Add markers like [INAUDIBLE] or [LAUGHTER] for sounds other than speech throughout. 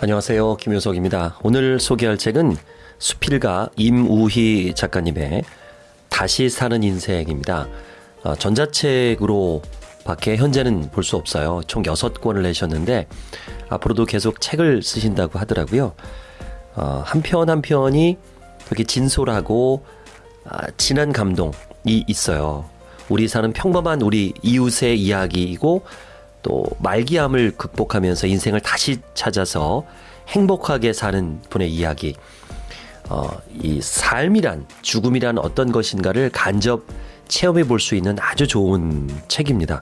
안녕하세요. 김효석입니다. 오늘 소개할 책은 수필가 임우희 작가님의 다시 사는 인생입니다. 어, 전자책으로 밖에 현재는 볼 수 없어요. 총 6권을 내셨는데 앞으로도 계속 책을 쓰신다고 하더라고요. 어, 한편 한 편이 되게 진솔하고 아, 진한 감동이 있어요. 우리 사는 평범한 우리 이웃의 이야기이고 또 말기암을 극복하면서 인생을 다시 찾아서 행복하게 사는 분의 이야기. 어, 이 삶이란 죽음이란 어떤 것인가를 간접 체험해 볼 수 있는 아주 좋은 책입니다.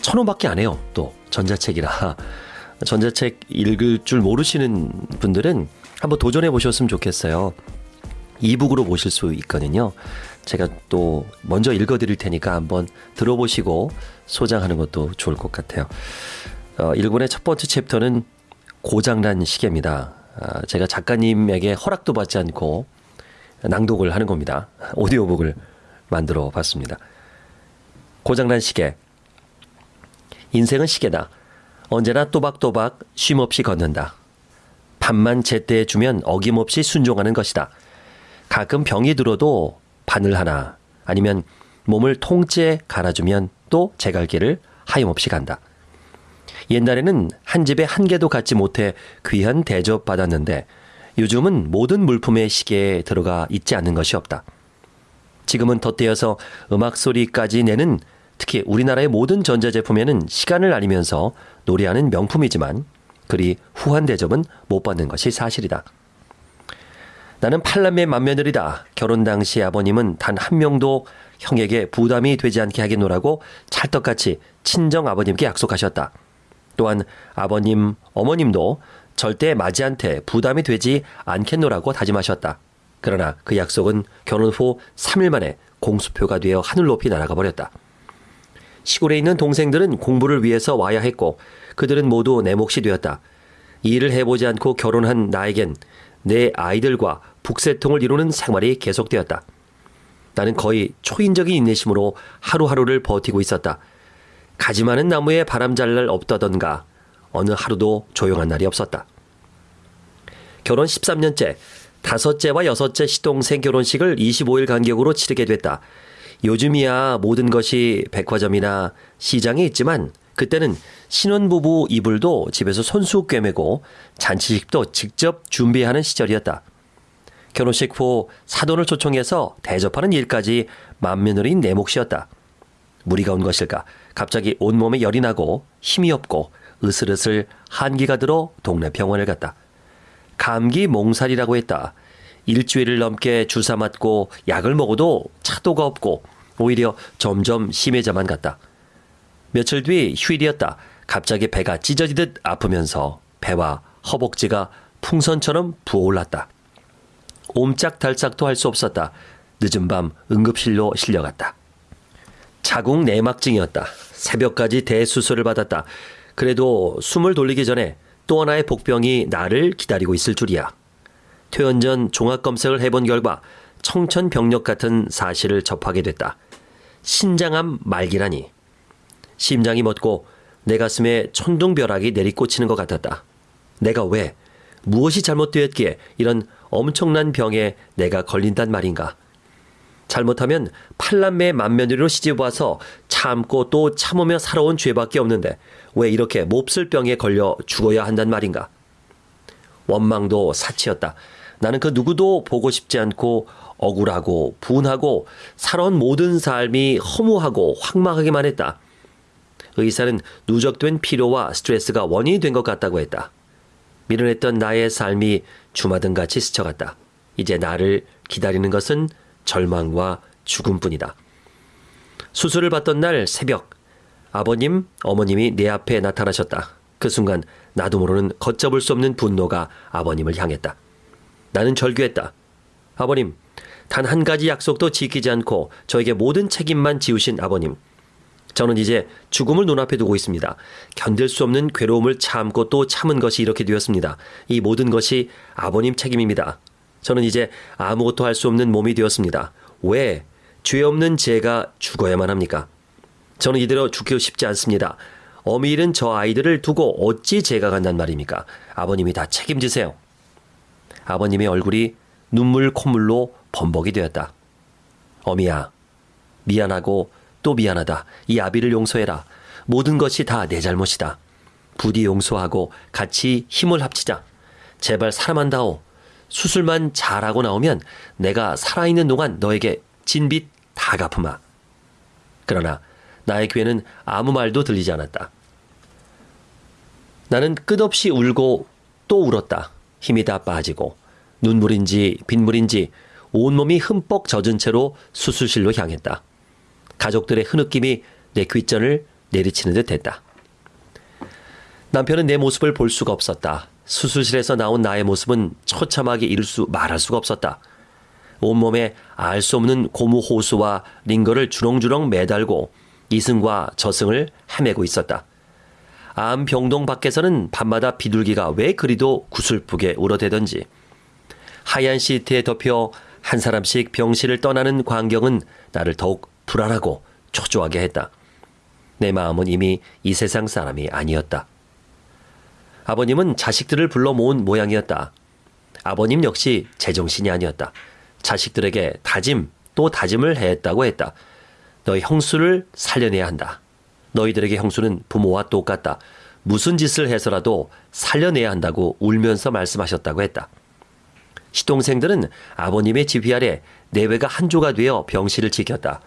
천 원밖에 안 해요. 또 전자책이라 [LAUGHS] 전자책 읽을 줄 모르시는 분들은 한번 도전해 보셨으면 좋겠어요. 이북으로 보실 수 있거든요. 제가 또 먼저 읽어드릴 테니까 한번 들어보시고 소장하는 것도 좋을 것 같아요. 어, 1권의 첫 번째 챕터는 고장난 시계입니다. 아, 제가 작가님에게 허락도 받지 않고 낭독을 하는 겁니다. 오디오북을 만들어 봤습니다. 고장난 시계. 인생은 시계다. 언제나 또박또박 쉼없이 걷는다. 밥만 제때 주면 어김없이 순종하는 것이다. 가끔 병이 들어도 바늘 하나 아니면 몸을 통째 갈아주면 또 제갈길을 하염없이 간다. 옛날에는 한 집에 한 개도 갖지 못해 귀한 대접 받았는데 요즘은 모든 물품의 시계에 들어가 있지 않는 것이 없다. 지금은 덧대어서 음악 소리까지 내는 특히 우리나라의 모든 전자제품에는 시간을 알리면서 노래하는 명품이지만 그리 후한 대접은 못 받는 것이 사실이다. 나는 팔남의 맏며느리다. 결혼 당시 아버님은 단 한 명도 형에게 부담이 되지 않게 하겠노라고 찰떡같이 친정 아버님께 약속하셨다. 또한 아버님, 어머님도 절대 맞이한테 부담이 되지 않겠노라고 다짐하셨다. 그러나 그 약속은 결혼 후 3일 만에 공수표가 되어 하늘 높이 날아가 버렸다. 시골에 있는 동생들은 공부를 위해서 와야 했고 그들은 모두 내 몫이 되었다. 일을 해보지 않고 결혼한 나에겐 내 아이들과 북새통을 이루는 생활이 계속되었다. 나는 거의 초인적인 인내심으로 하루하루를 버티고 있었다. 가지 많은 나무에 바람 잘 날 없다던가 어느 하루도 조용한 날이 없었다. 결혼 13년째, 다섯째와 여섯째 시동생 결혼식을 25일 간격으로 치르게 됐다. 요즘이야 모든 것이 백화점이나 시장에 있지만 그때는 신혼부부 이불도 집에서 손수 꿰매고 잔치식도 직접 준비하는 시절이었다. 결혼식 후 사돈을 초청해서 대접하는 일까지 맏며느리인 내 몫이었다. 무리가 온 것일까? 갑자기 온몸에 열이 나고 힘이 없고 으슬으슬 한기가 들어 동네 병원을 갔다. 감기 몽살이라고 했다. 일주일을 넘게 주사 맞고 약을 먹어도 차도가 없고 오히려 점점 심해져만 갔다. 며칠 뒤 휴일이었다. 갑자기 배가 찢어지듯 아프면서 배와 허벅지가 풍선처럼 부어올랐다. 옴짝달싹도 할 수 없었다. 늦은 밤 응급실로 실려갔다. 자궁 내막증이었다. 새벽까지 대수술을 받았다. 그래도 숨을 돌리기 전에 또 하나의 복병이 나를 기다리고 있을 줄이야. 퇴원 전 종합검색을 해본 결과 청천벽력 같은 사실을 접하게 됐다. 신장암 말기라니. 심장이 멎고 내 가슴에 천둥벼락이 내리꽂히는 것 같았다. 내가 왜, 무엇이 잘못되었기에 이런 엄청난 병에 내가 걸린단 말인가. 잘못하면 팔남매 맏며느리로 시집와서 참고 또 참으며 살아온 죄밖에 없는데 왜 이렇게 몹쓸 병에 걸려 죽어야 한단 말인가. 원망도 사치였다. 나는 그 누구도 보고 싶지 않고 억울하고 분하고 살아온 모든 삶이 허무하고 황망하기만 했다. 의사는 누적된 피로와 스트레스가 원인이 된 것 같다고 했다. 미련했던 나의 삶이 주마등같이 스쳐갔다. 이제 나를 기다리는 것은 절망과 죽음뿐이다. 수술을 받던 날 새벽, 아버님, 어머님이 내 앞에 나타나셨다. 그 순간 나도 모르는 걷잡을 수 없는 분노가 아버님을 향했다. 나는 절규했다. 아버님, 단 한 가지 약속도 지키지 않고 저에게 모든 책임만 지우신 아버님. 저는 이제 죽음을 눈앞에 두고 있습니다. 견딜 수 없는 괴로움을 참고 또 참은 것이 이렇게 되었습니다. 이 모든 것이 아버님 책임입니다. 저는 이제 아무것도 할 수 없는 몸이 되었습니다. 왜? 죄 없는 제가 죽어야만 합니까? 저는 이대로 죽고 싶지 않습니다. 어미 잃은 저 아이들을 두고 어찌 제가 간단 말입니까? 아버님이 다 책임지세요. 아버님의 얼굴이 눈물 콧물로 범벅이 되었다. 어미야, 미안하고 또 미안하다. 이 아비를 용서해라. 모든 것이 다 내 잘못이다. 부디 용서하고 같이 힘을 합치자. 제발 사람한다오. 수술만 잘하고 나오면 내가 살아있는 동안 너에게 진빚 다 갚으마. 그러나 나의 귀에는 아무 말도 들리지 않았다. 나는 끝없이 울고 또 울었다. 힘이 다 빠지고 눈물인지 빗물인지 온몸이 흠뻑 젖은 채로 수술실로 향했다. 가족들의 흐느낌이 내 귓전을 내리치는 듯 했다. 남편은 내 모습을 볼 수가 없었다. 수술실에서 나온 나의 모습은 처참하게 이룰 수 말할 수가 없었다. 온몸에 알 수 없는 고무 호수와 링거를 주렁주렁 매달고 이승과 저승을 헤매고 있었다. 암 병동 밖에서는 밤마다 비둘기가 왜 그리도 구슬프게 울어대던지 하얀 시트에 덮여 한 사람씩 병실을 떠나는 광경은 나를 더욱 불안하고 초조하게 했다. 내 마음은 이미 이 세상 사람이 아니었다. 아버님은 자식들을 불러 모은 모양이었다. 아버님 역시 제정신이 아니었다. 자식들에게 다짐 또 다짐을 했다고 했다. 너희 형수를 살려내야 한다. 너희들에게 형수는 부모와 똑같다. 무슨 짓을 해서라도 살려내야 한다고 울면서 말씀하셨다고 했다. 시동생들은 아버님의 지휘 아래 내외가 한조가 되어 병실을 지켰다.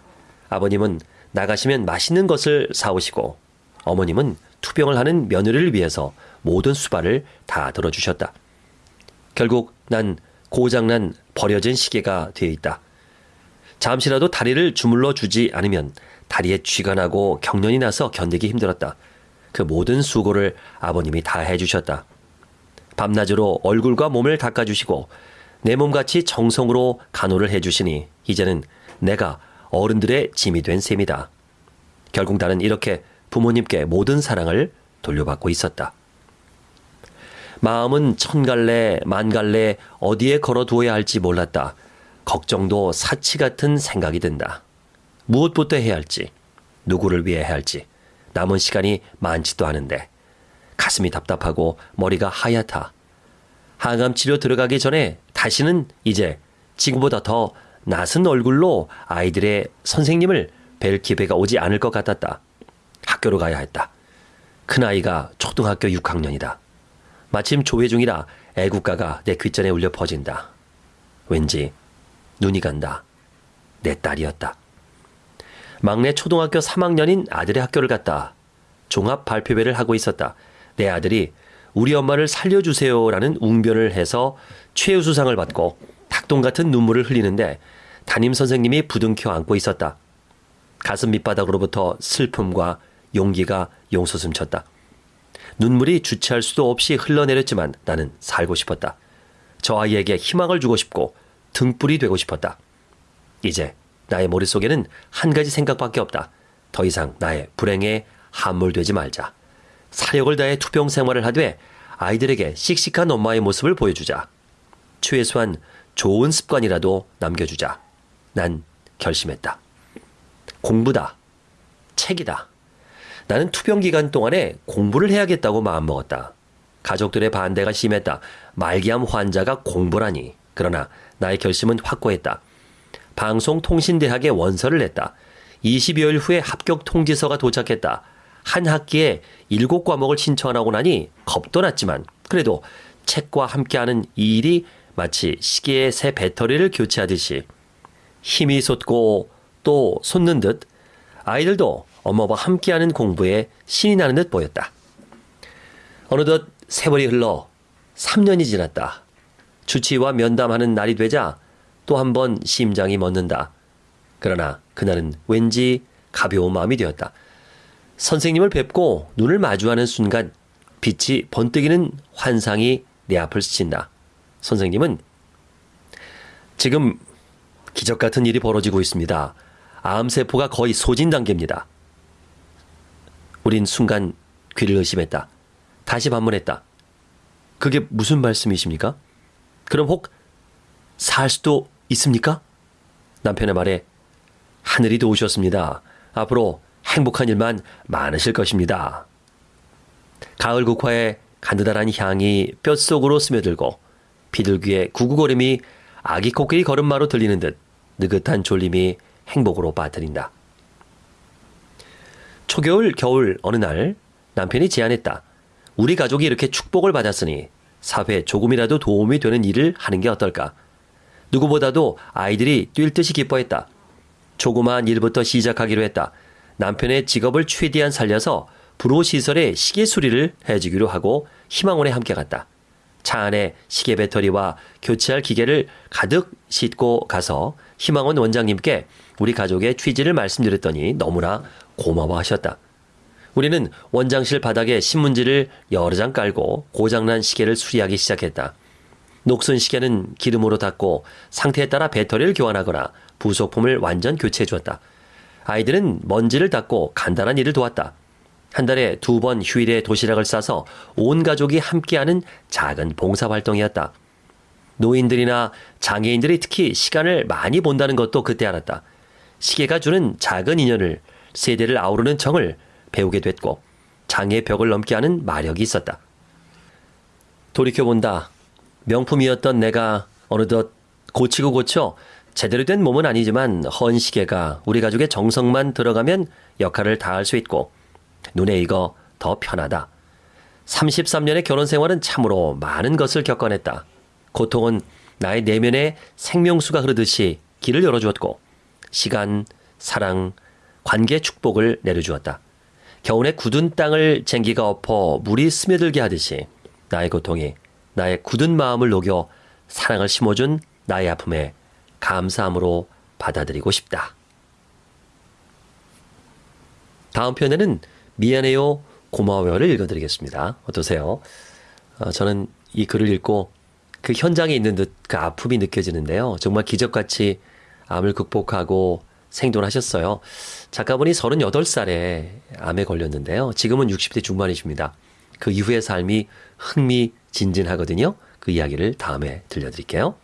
아버님은 나가시면 맛있는 것을 사오시고 어머님은 투병을 하는 며느리를 위해서 모든 수발을 다 들어주셨다. 결국 난 고장난 버려진 시계가 되어 있다. 잠시라도 다리를 주물러 주지 않으면 다리에 쥐가 나고 경련이 나서 견디기 힘들었다. 그 모든 수고를 아버님이 다 해주셨다. 밤낮으로 얼굴과 몸을 닦아주시고 내 몸같이 정성으로 간호를 해주시니 이제는 내가 어른들의 짐이 된 셈이다. 결국 나는 이렇게 부모님께 모든 사랑을 돌려받고 있었다. 마음은 천갈래, 만갈래 어디에 걸어두어야 할지 몰랐다. 걱정도 사치 같은 생각이 든다. 무엇부터 해야 할지, 누구를 위해 해야 할지, 남은 시간이 많지도 않은데, 가슴이 답답하고 머리가 하얗다. 항암 치료 들어가기 전에 다시는 이제 지금보다 더 낯은 얼굴로 아이들의 선생님을 뵐 기회가 오지 않을 것 같았다. 학교로 가야 했다. 큰아이가 초등학교 6학년이다. 마침 조회 중이라 애국가가 내 귓전에 울려 퍼진다. 왠지 눈이 간다. 내 딸이었다. 막내 초등학교 3학년인 아들의 학교를 갔다. 종합 발표회를 하고 있었다. 내 아들이 우리 엄마를 살려주세요라는 웅변을 해서 최우수상을 받고 닭똥 같은 눈물을 흘리는데 담임 선생님이 부둥켜 안고 있었다. 가슴 밑바닥으로부터 슬픔과 용기가 용솟음쳤다. 눈물이 주체할 수도 없이 흘러내렸지만 나는 살고 싶었다. 저 아이에게 희망을 주고 싶고 등불이 되고 싶었다. 이제 나의 머릿속에는 한 가지 생각밖에 없다. 더 이상 나의 불행에 함몰되지 말자. 사력을 다해 투병 생활을 하되 아이들에게 씩씩한 엄마의 모습을 보여주자. 최소한 좋은 습관이라도 남겨주자. 난 결심했다. 공부다. 책이다. 나는 투병 기간 동안에 공부를 해야겠다고 마음먹었다. 가족들의 반대가 심했다. 말기암 환자가 공부라니. 그러나 나의 결심은 확고했다. 방송통신대학에 원서를 냈다. 20여일 후에 합격 통지서가 도착했다. 한 학기에 7과목을 신청하고 나니 겁도 났지만 그래도 책과 함께하는 이 일이 마치 시계의 새 배터리를 교체하듯이 힘이 솟고 또 솟는 듯 아이들도 엄마와 함께하는 공부에 신이 나는 듯 보였다. 어느덧 세월이 흘러 3년이 지났다. 주치와 면담하는 날이 되자 또 한 번 심장이 멎는다. 그러나 그날은 왠지 가벼운 마음이 되었다. 선생님을 뵙고 눈을 마주하는 순간 빛이 번뜩이는 환상이 내 앞을 스친다. 선생님은 지금 기적 같은 일이 벌어지고 있습니다. 암세포가 거의 소진 단계입니다. 우린 순간 귀를 의심했다. 다시 반문했다. 그게 무슨 말씀이십니까? 그럼 혹 살 수도 있습니까? 남편의 말에 하늘이 도우셨습니다. 앞으로 행복한 일만 많으실 것입니다. 가을 국화의 가느다란 향이 뼛속으로 스며들고 비둘기의 구구거림이 아기 코끼리 걸음마로 들리는 듯 느긋한 졸림이 행복으로 빠뜨린다. 초겨울 겨울 어느 날 남편이 제안했다. 우리 가족이 이렇게 축복을 받았으니 사회에 조금이라도 도움이 되는 일을 하는 게 어떨까? 누구보다도 아이들이 뛸 듯이 기뻐했다. 조그마한 일부터 시작하기로 했다. 남편의 직업을 최대한 살려서 불호시설에 시계 수리를 해주기로 하고 희망원에 함께 갔다. 차 안에 시계 배터리와 교체할 기계를 가득 싣고 가서 희망원 원장님께 우리 가족의 취지를 말씀드렸더니 너무나 고마워하셨다. 우리는 원장실 바닥에 신문지를 여러 장 깔고 고장난 시계를 수리하기 시작했다. 녹슨 시계는 기름으로 닦고 상태에 따라 배터리를 교환하거나 부속품을 완전 교체해 주었다. 아이들은 먼지를 닦고 간단한 일을 도왔다. 한 달에 두 번 휴일에 도시락을 싸서 온 가족이 함께하는 작은 봉사활동이었다. 노인들이나 장애인들이 특히 시간을 많이 본다는 것도 그때 알았다. 시계가 주는 작은 인연을 세대를 아우르는 정을 배우게 됐고 장애의 벽을 넘게 하는 마력이 있었다. 돌이켜본다. 명품이었던 내가 어느덧 고치고 고쳐 제대로 된 몸은 아니지만 헌 시계가 우리 가족의 정성만 들어가면 역할을 다할 수 있고 눈에 익어 더 편하다. 33년의 결혼 생활은 참으로 많은 것을 겪어냈다. 고통은 나의 내면에 생명수가 흐르듯이 길을 열어주었고 시간, 사랑, 관계 축복을 내려주었다. 겨울에 굳은 땅을 쟁기가 엎어 물이 스며들게 하듯이 나의 고통이 나의 굳은 마음을 녹여 사랑을 심어준 나의 아픔에 감사함으로 받아들이고 싶다. 다음 편에는 미안해요, 고마워요를 읽어드리겠습니다. 어떠세요? 어, 저는 이 글을 읽고 그 현장에 있는 듯 그 아픔이 느껴지는데요. 정말 기적같이 암을 극복하고 생존하셨어요. 작가분이 38살에 암에 걸렸는데요. 지금은 60대 중반이십니다. 그 이후의 삶이 흥미진진하거든요. 그 이야기를 다음에 들려드릴게요.